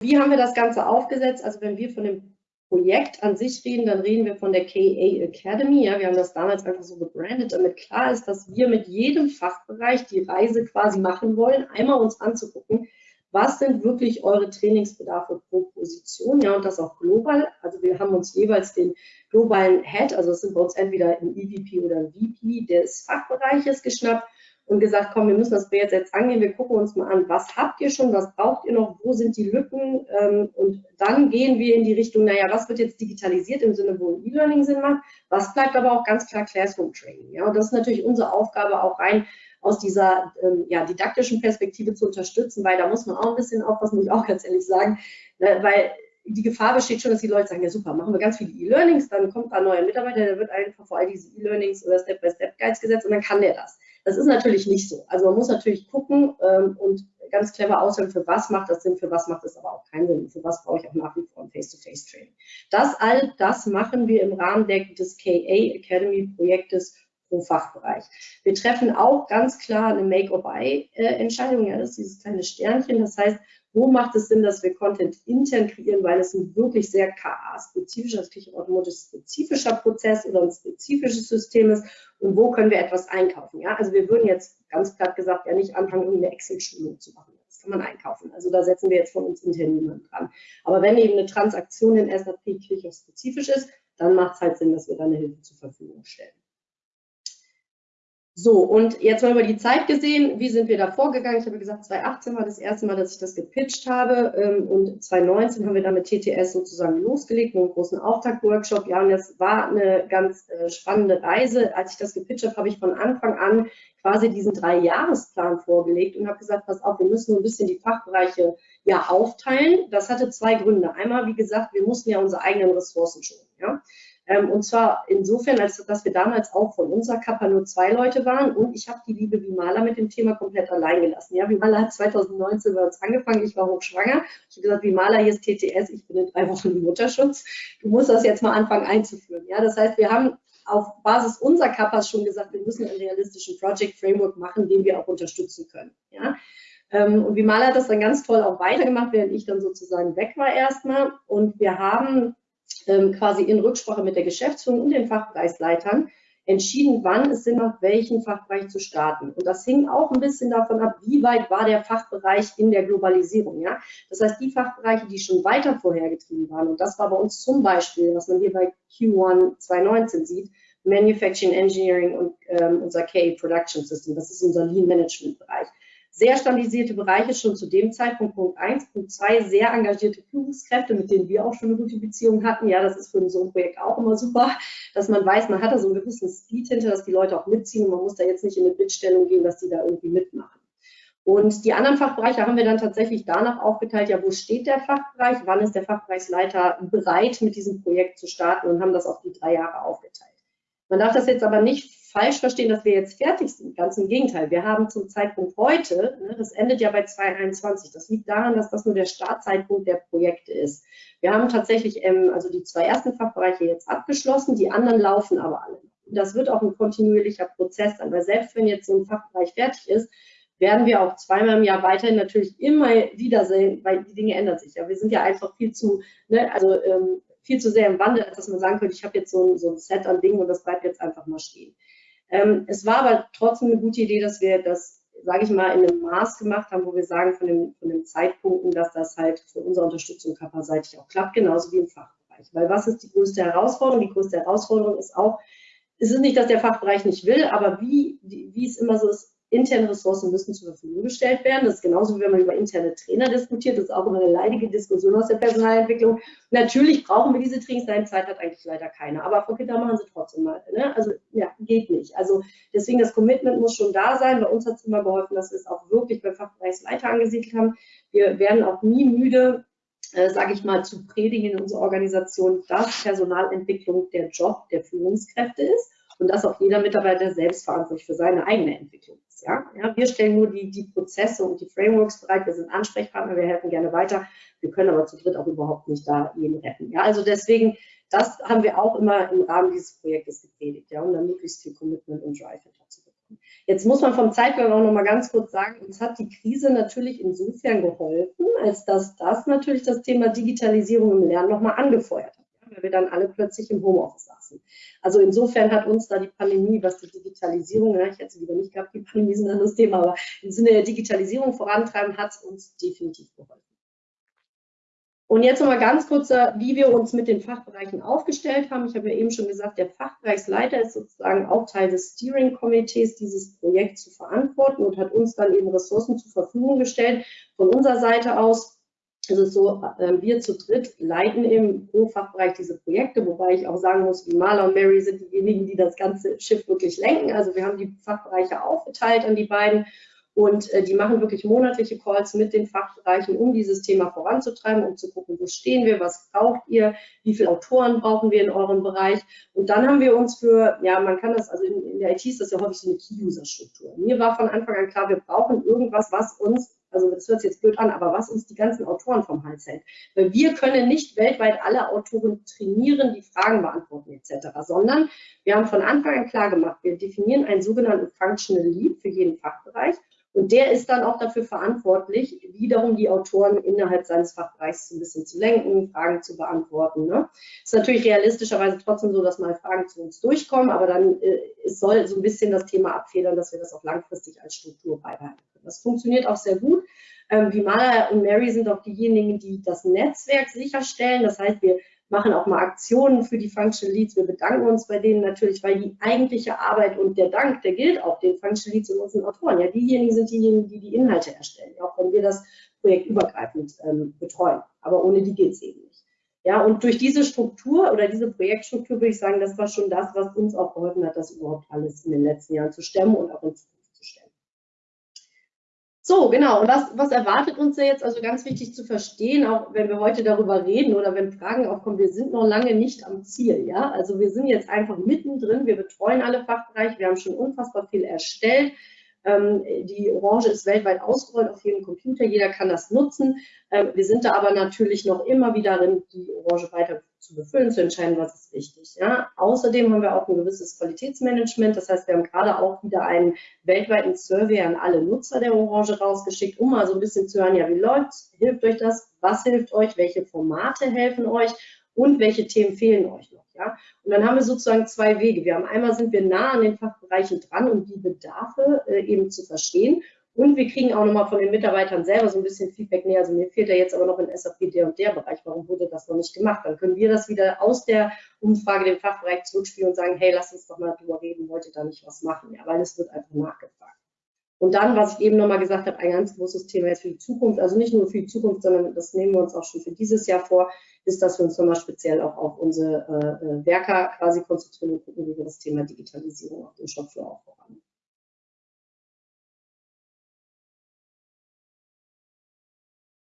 wie haben wir das Ganze aufgesetzt? Also wenn wir von dem Projekt an sich reden, dann reden wir von der KA Academy. Ja, wir haben das damals einfach so gebrandet, damit klar ist, dass wir mit jedem Fachbereich die Reise quasi machen wollen, einmal uns anzugucken, was sind wirklich eure Trainingsbedarfe pro Position, ja, und das auch global. Also wir haben uns jeweils den globalen Head, also das sind bei uns entweder ein EVP oder ein VP des Fachbereiches geschnappt und gesagt, komm, wir müssen das Projekt jetzt angehen, wir gucken uns mal an, was habt ihr schon, was braucht ihr noch, wo sind die Lücken? Ähm, und dann gehen wir in die Richtung, naja, was wird jetzt digitalisiert im Sinne, wo E-Learning Sinn macht, was bleibt aber auch ganz klar Classroom Training, ja, und das ist natürlich unsere Aufgabe auch rein aus dieser ähm, ja, didaktischen Perspektive zu unterstützen, weil da muss man auch ein bisschen aufpassen, muss ich auch ganz ehrlich sagen, ne, weil die Gefahr besteht schon, dass die Leute sagen, ja super, machen wir ganz viele E-Learnings, dann kommt da ein neuer Mitarbeiter, der wird einfach vor all diese E-Learnings oder Step-by-Step-Guides gesetzt und dann kann der das. Das ist natürlich nicht so. Also man muss natürlich gucken ähm, und ganz clever auswählen, für was macht das Sinn, für was macht es aber auch keinen Sinn, für was brauche ich auch nach wie vor ein Face-to-Face-Training. Das all das machen wir im Rahmen des KA Academy Projektes pro Fachbereich. Wir treffen auch ganz klar eine Make-or-Buy-Entscheidung, ja, das ist dieses kleine Sternchen, das heißt, wo macht es Sinn, dass wir Content intern kreieren, weil es ein wirklich sehr KA-spezifischer, Küchenautomotive-spezifischer Prozess oder ein spezifisches System ist und wo können wir etwas einkaufen. Ja? Also wir würden jetzt ganz platt gesagt ja nicht anfangen, eine Excel-Schulung zu machen. Das kann man einkaufen. Also da setzen wir jetzt von uns intern niemanden dran. Aber wenn eben eine Transaktion in SAP spezifisch ist, dann macht es halt Sinn, dass wir da eine Hilfe zur Verfügung stellen. So, und jetzt mal über die Zeit gesehen, wie sind wir da vorgegangen? Ich habe gesagt, 2018 war das erste Mal, dass ich das gepitcht habe ähm, und 2019 haben wir dann mit TTS sozusagen losgelegt, mit einem großen Auftaktworkshop. Ja, und das war eine ganz äh, spannende Reise. Als ich das gepitcht habe, habe ich von Anfang an quasi diesen Drei-Jahresplan vorgelegt und habe gesagt, pass auf, wir müssen ein bisschen die Fachbereiche ja aufteilen. Das hatte zwei Gründe. Einmal, wie gesagt, wir mussten ja unsere eigenen Ressourcen schonen. Ja? Ähm, und zwar insofern, als dass wir damals auch von unserer Kappa nur zwei Leute waren und ich habe die liebe Vimala mit dem Thema komplett allein gelassen. Ja, Vimala hat 2019 bei uns angefangen, ich war hochschwanger. Ich habe gesagt, Vimala, hier ist TTS, ich bin in drei Wochen im Mutterschutz. Du musst das jetzt mal anfangen einzuführen. Ja, das heißt, wir haben auf Basis unserer Kappas schon gesagt, wir müssen einen realistischen Project Framework machen, den wir auch unterstützen können. Ja. Ähm, und Vimala hat das dann ganz toll auch weitergemacht, während ich dann sozusagen weg war erstmal. Und wir haben ähm, quasi in Rücksprache mit der Geschäftsführung und den Fachbereichsleitern entschieden, wann es Sinn macht, welchen Fachbereich zu starten. Und das hing auch ein bisschen davon ab, wie weit war der Fachbereich in der Globalisierung. Ja? Das heißt, die Fachbereiche, die schon weiter vorhergetrieben waren, und das war bei uns zum Beispiel, was man hier bei Q1 2019 sieht, Manufacturing Engineering und ähm, unser KA Production System, das ist unser Lean Management Bereich sehr standardisierte Bereiche schon zu dem Zeitpunkt, Punkt 1. Punkt 2, sehr engagierte Führungskräfte, mit denen wir auch schon eine gute Beziehung hatten. Ja, das ist für so ein Projekt auch immer super, dass man weiß, man hat da so einen gewissen Speed hinter, dass die Leute auch mitziehen und man muss da jetzt nicht in eine Bittstellung gehen, dass die da irgendwie mitmachen. Und die anderen Fachbereiche haben wir dann tatsächlich danach aufgeteilt, ja, wo steht der Fachbereich, wann ist der Fachbereichsleiter bereit, mit diesem Projekt zu starten und haben das auf die drei Jahre aufgeteilt. Man darf das jetzt aber nicht falsch verstehen, dass wir jetzt fertig sind. Ganz im Gegenteil. Wir haben zum Zeitpunkt heute, ne, das endet ja bei 2021, das liegt daran, dass das nur der Startzeitpunkt der Projekte ist. Wir haben tatsächlich ähm, also die zwei ersten Fachbereiche jetzt abgeschlossen, die anderen laufen aber alle. Das wird auch ein kontinuierlicher Prozess sein, weil selbst wenn jetzt so ein Fachbereich fertig ist, werden wir auch zweimal im Jahr weiterhin natürlich immer wieder sehen, weil die Dinge ändern sich. Ja, wir sind ja einfach viel zu, ne, also ähm, viel zu sehr im Wandel, als dass man sagen könnte, ich habe jetzt so ein, so ein Set an Dingen und das bleibt jetzt einfach mal stehen. Ähm, es war aber trotzdem eine gute Idee, dass wir das, sage ich mal, in einem Maß gemacht haben, wo wir sagen, von, dem, von den Zeitpunkten, dass das halt für unsere Unterstützung körperseitig auch klappt, genauso wie im Fachbereich. Weil was ist die größte Herausforderung? Die größte Herausforderung ist auch, es ist nicht, dass der Fachbereich nicht will, aber wie, wie es immer so ist, interne Ressourcen müssen zur Verfügung gestellt werden. Das ist genauso, wie wenn man über interne Trainer diskutiert. Das ist auch immer eine leidige Diskussion aus der Personalentwicklung. Natürlich brauchen wir diese Trainings. Nein, Zeit hat eigentlich leider keiner. Aber Frau Kinder machen sie trotzdem mal. Ne? Also, ja, geht nicht. Also, deswegen das Commitment muss schon da sein. Bei uns hat es immer geholfen, dass wir es auch wirklich beim Fachbereichsleiter angesiedelt haben. Wir werden auch nie müde, äh, sage ich mal, zu predigen in unserer Organisation, dass Personalentwicklung der Job der Führungskräfte ist und dass auch jeder Mitarbeiter selbst verantwortlich für seine eigene Entwicklung Ja? ja wir stellen nur die, die Prozesse und die Frameworks bereit, wir sind Ansprechpartner, wir helfen gerne weiter, wir können aber zu dritt auch überhaupt nicht da jeden retten. Ja? Also deswegen, das haben wir auch immer im Rahmen dieses Projektes gepredigt, ja, um dann möglichst viel Commitment und Drive hinterzubekommen. Jetzt muss man vom Zeitplan auch noch mal ganz kurz sagen, uns hat die Krise natürlich insofern geholfen, als dass das natürlich das Thema Digitalisierung im Lernen noch mal angefeuert hat, weil wir dann alle plötzlich im Homeoffice saßen. Also insofern hat uns da die Pandemie, was die Digitalisierung, ja, ich hätte lieber nicht gehabt, die Pandemie ist ein anderes Thema, aber im Sinne der Digitalisierung vorantreiben, hat es uns definitiv geholfen. Und jetzt nochmal ganz kurz, wie wir uns mit den Fachbereichen aufgestellt haben. Ich habe ja eben schon gesagt, der Fachbereichsleiter ist sozusagen auch Teil des Steering-Komitees, dieses Projekt zu verantworten und hat uns dann eben Ressourcen zur Verfügung gestellt. Von unserer Seite aus ist es so, äh, wir zu dritt leiten im pro Fachbereich diese Projekte, wobei ich auch sagen muss, Marla und Mary sind diejenigen, die das ganze Schiff wirklich lenken. Also wir haben die Fachbereiche aufgeteilt an die beiden und äh, die machen wirklich monatliche Calls mit den Fachbereichen, um dieses Thema voranzutreiben, um zu gucken, wo stehen wir, was braucht ihr, wie viele Autoren brauchen wir in eurem Bereich. Und dann haben wir uns für, ja, man kann das, also in der IT ist das ja häufig so eine Key-User-Struktur. Mir war von Anfang an klar, wir brauchen irgendwas, was uns also das hört sich jetzt blöd an, aber was uns die ganzen Autoren vom Hals hält. Weil wir können nicht weltweit alle Autoren trainieren, die Fragen beantworten etc., sondern wir haben von Anfang an klar gemacht, wir definieren einen sogenannten Functional Lead für jeden Fachbereich und der ist dann auch dafür verantwortlich, wiederum die Autoren innerhalb seines Fachbereichs ein bisschen zu lenken, Fragen zu beantworten. Ne? Ist natürlich realistischerweise trotzdem so, dass mal Fragen zu uns durchkommen, aber dann äh, es soll so ein bisschen das Thema abfedern, dass wir das auch langfristig als Struktur beibehalten. Das funktioniert auch sehr gut. Ähm, wie Mala und Mary sind auch diejenigen, die das Netzwerk sicherstellen. Das heißt, wir machen auch mal Aktionen für die Functional Leads. Wir bedanken uns bei denen natürlich, weil die eigentliche Arbeit und der Dank, der gilt auch den Functional Leads und unseren Autoren. Ja, diejenigen sind diejenigen, die die Inhalte erstellen, auch wenn wir das Projekt übergreifend ähm, betreuen. Aber ohne die geht es eben nicht. Ja, und durch diese Struktur oder diese Projektstruktur würde ich sagen, das war schon das, was uns auch geholfen hat, das überhaupt alles in den letzten Jahren zu stemmen und auch in Zukunft so, genau. Und was, was erwartet uns da jetzt? Also ganz wichtig zu verstehen, auch wenn wir heute darüber reden oder wenn Fragen aufkommen, wir sind noch lange nicht am Ziel. Ja, also wir sind jetzt einfach mittendrin. Wir betreuen alle Fachbereiche. Wir haben schon unfassbar viel erstellt. Ähm, die Orange ist weltweit ausgerollt auf jedem Computer, jeder kann das nutzen. Ähm, wir sind da aber natürlich noch immer wieder drin, die Orange weiter zu befüllen, zu entscheiden, was ist wichtig. Ja? Außerdem haben wir auch ein gewisses Qualitätsmanagement, das heißt, wir haben gerade auch wieder einen weltweiten Survey an alle Nutzer der Orange rausgeschickt, um mal so ein bisschen zu hören, ja, wie läuft's, hilft euch das, was hilft euch, welche Formate helfen euch und welche Themen fehlen euch noch. Ja? Und dann haben wir sozusagen zwei Wege. Wir haben einmal sind wir nah an den Fachbereichen dran, um die Bedarfe äh, eben zu verstehen. Und wir kriegen auch nochmal von den Mitarbeitern selber so ein bisschen Feedback näher. Also mir fehlt ja jetzt aber noch in SAP der und der Bereich. Warum wurde das noch nicht gemacht? Dann können wir das wieder aus der Umfrage dem Fachbereich zurückspielen und sagen, hey, lass uns doch mal drüber reden, wollt ihr da nicht was machen? Ja, weil es wird einfach nachgefragt. Und dann, was ich eben nochmal gesagt habe, ein ganz großes Thema jetzt für die Zukunft, also nicht nur für die Zukunft, sondern das nehmen wir uns auch schon für dieses Jahr vor, ist, dass wir uns nochmal speziell auch auf unsere äh, äh, Werker quasi konzentrieren und gucken, wie wir das Thema Digitalisierung auf dem Shopfloor aufbauen.